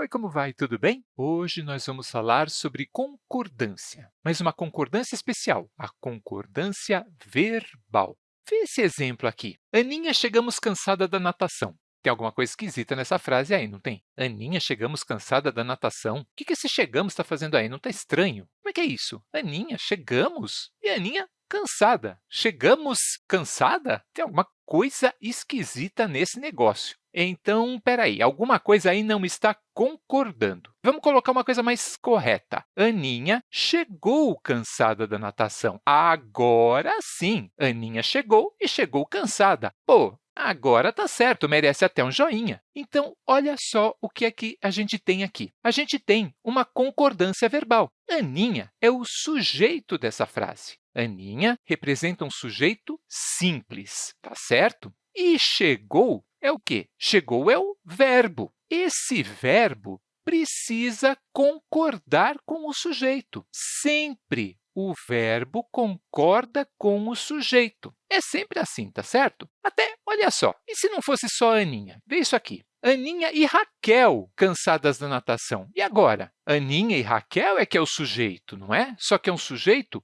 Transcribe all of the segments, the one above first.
Oi, como vai? Tudo bem? Hoje nós vamos falar sobre concordância, mas uma concordância especial, a concordância verbal. Vê esse exemplo aqui. Aninha, chegamos cansada da natação. Tem alguma coisa esquisita nessa frase aí, não tem? Aninha, chegamos cansada da natação. O que, que esse chegamos está fazendo aí? Não está estranho? Como é que é isso? Aninha, chegamos? E Aninha, cansada. Chegamos cansada? Tem alguma coisa esquisita nesse negócio. Então, espera aí, alguma coisa aí não está concordando. Vamos colocar uma coisa mais correta. Aninha chegou cansada da natação. Agora sim, Aninha chegou e chegou cansada. Pô, Agora está certo, merece até um joinha. Então, olha só o que é que a gente tem aqui. A gente tem uma concordância verbal. Aninha é o sujeito dessa frase. Aninha representa um sujeito simples, tá certo? E chegou é o quê? Chegou é o verbo. Esse verbo precisa concordar com o sujeito. Sempre o verbo concorda com o sujeito. É sempre assim, tá certo? Até, olha só, e se não fosse só a Aninha? Vê isso aqui. Aninha e Raquel cansadas da natação. E agora? Aninha e Raquel é que é o sujeito, não é? Só que é um sujeito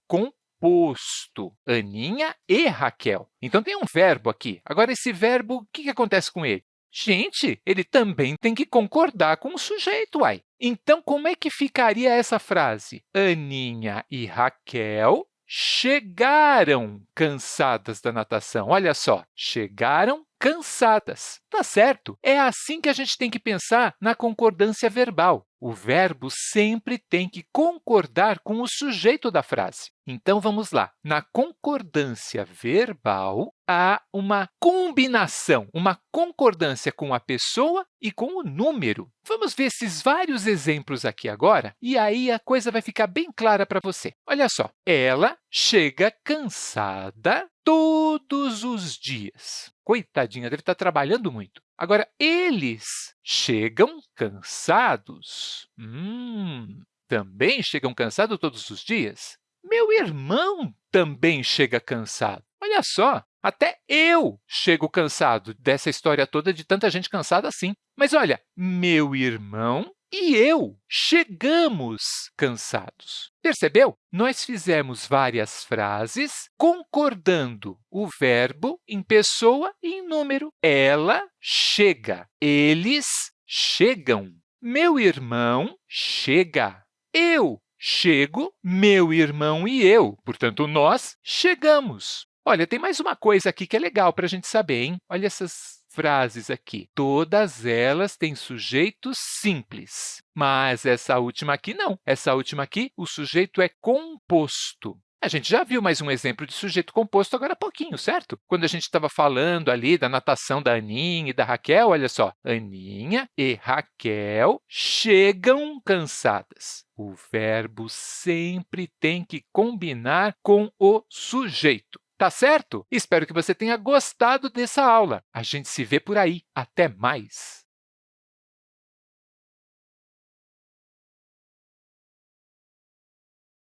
composto. Aninha e Raquel. Então, tem um verbo aqui. Agora, esse verbo, o que, que acontece com ele? Gente, ele também tem que concordar com o sujeito, uai. Então, como é que ficaria essa frase? Aninha e Raquel chegaram cansadas da natação. Olha só, chegaram cansadas. Tá certo? É assim que a gente tem que pensar na concordância verbal. O verbo sempre tem que concordar com o sujeito da frase. Então, vamos lá. Na concordância verbal, há uma combinação, uma concordância com a pessoa e com o número. Vamos ver esses vários exemplos aqui agora, e aí a coisa vai ficar bem clara para você. Olha só, ela chega cansada todos os dias. Coitadinha, deve estar trabalhando muito. Agora, eles chegam cansados. Hum, também chegam cansados todos os dias? Meu irmão também chega cansado. Olha só, até eu chego cansado dessa história toda de tanta gente cansada assim. Mas olha, meu irmão e eu chegamos cansados. Percebeu? Nós fizemos várias frases concordando o verbo em pessoa e em número. Ela chega, eles chegam, meu irmão chega, eu chego, meu irmão e eu. Portanto, nós chegamos. Olha, tem mais uma coisa aqui que é legal para a gente saber, hein? Olha essas frases aqui. Todas elas têm sujeitos simples, mas essa última aqui não. Essa última aqui, o sujeito é composto. A gente já viu mais um exemplo de sujeito composto agora há pouquinho, certo? Quando a gente estava falando ali da natação da Aninha e da Raquel, olha só, Aninha e Raquel chegam cansadas. O verbo sempre tem que combinar com o sujeito. Tá certo? Espero que você tenha gostado dessa aula. A gente se vê por aí. Até mais!